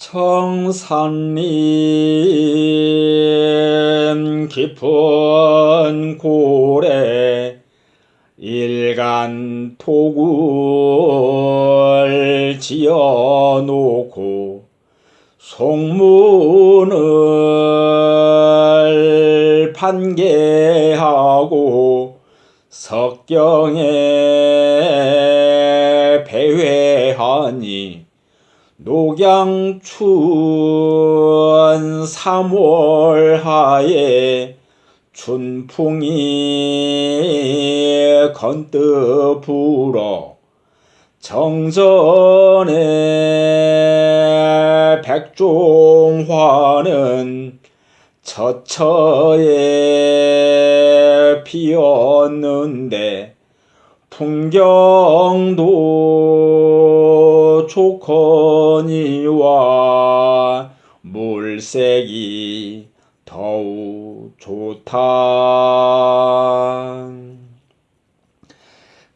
청산림 깊은 고래 일간 토굴 지어놓고 송문을 판계하고 석경에 배회하니 녹양춘 삼월하에 춘풍이 건뜨 불어 정전에 백종화는 처처에 피었는데 풍경도 좋거니와 물색이 더욱 좋다.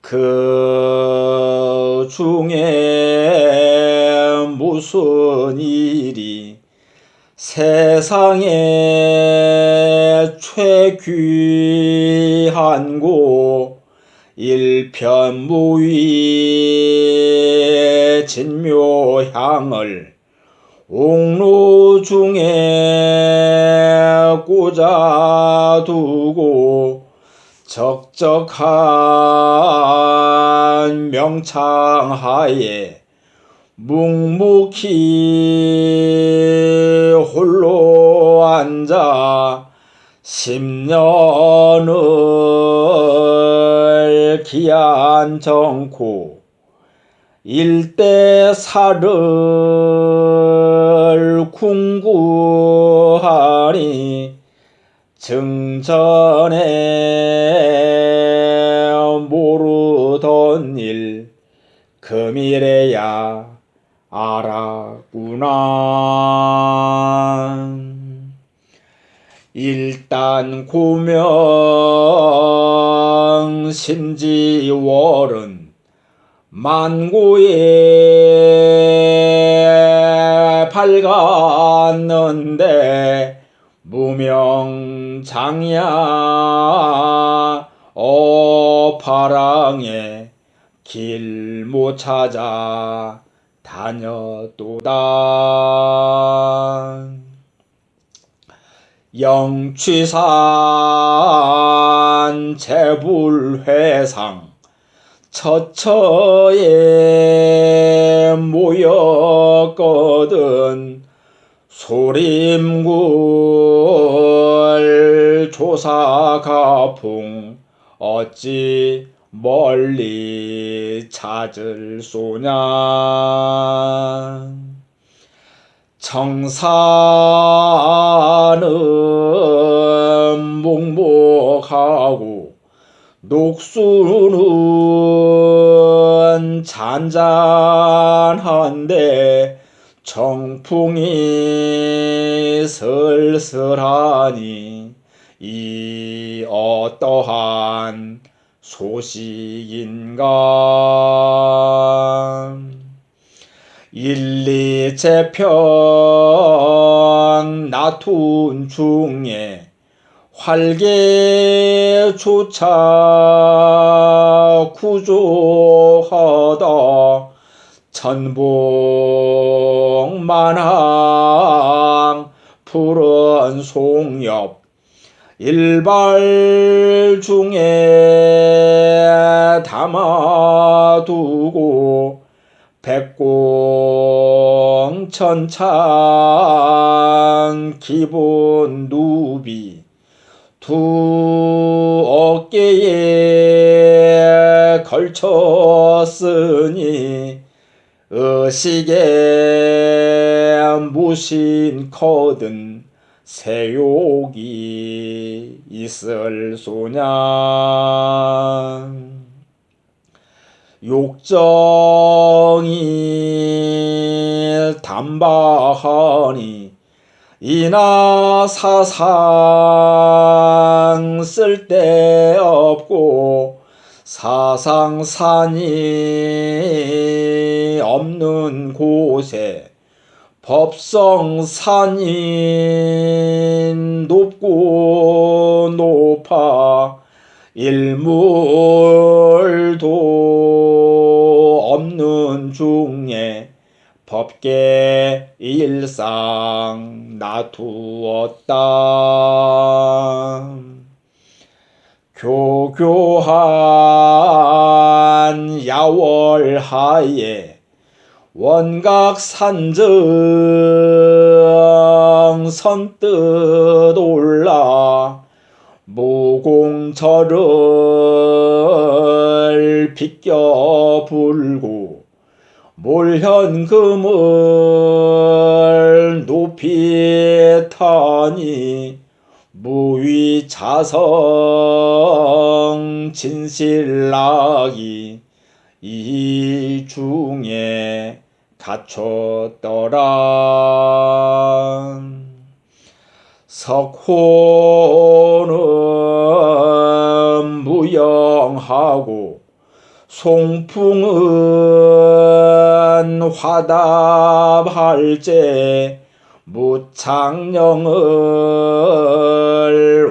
그 중에 무슨 일이 세상에 최귀한 곳 일편무위 진묘향을 옥루 중에 꽂아두고 적적한 명창하에 묵묵히 홀로 앉아 십년을 기한 정코 일대사를 궁구하니 증전에 모르던 일 금일에야 알았구나. 일단 고명 심지월은 만고에 밝았는데 무명장야 어파랑에 길 못 찾아 다녔도다. 영취산 재불회상 처처에 모였거든. 소림굴 조사가풍 어찌 멀리 찾을 소냐. 청산은 묵묵하고 녹수는 잔잔한데 정풍이 슬슬하니 이 어떠한 소식인가? 일리재평 나툰 중에 활개조차 구조하다. 천봉만항 푸른 송엽 일발 중에 담아두고 백공천찬 기본 누비 두 어깨에 걸쳤으니 의식에 무신 거든 세욕이 있을 소냐? 욕정이 담바하니 이나 사상 쓸데없고 사상산이 없는 곳에 법성산이 높고 높아 일물도 없는 중에 법계 일상 놔두었다. 교교한 야월하에 원각산정 선뜻 올라 모공절을 비껴 불고 몰현금을 높이 타니 무위자성 진실락이 이 중에 갖췄더라. 석호는 무영하고 송풍은 화답할제 무창령을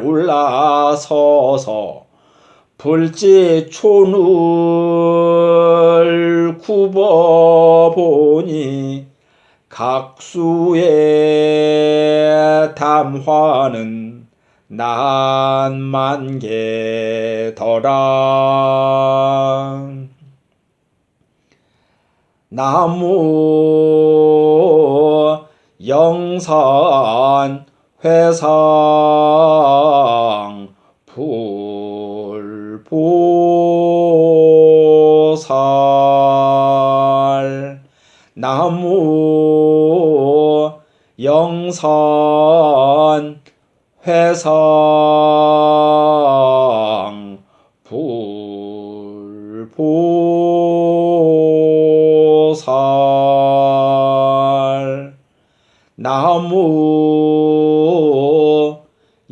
올라서서 불지촌을 굽어보니 각수의 담화는 난만 개더라 나무 영산 회상 불보살. 나무 영산 회상 나무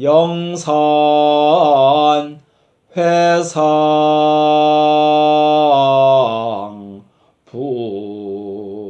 영산 회상 불보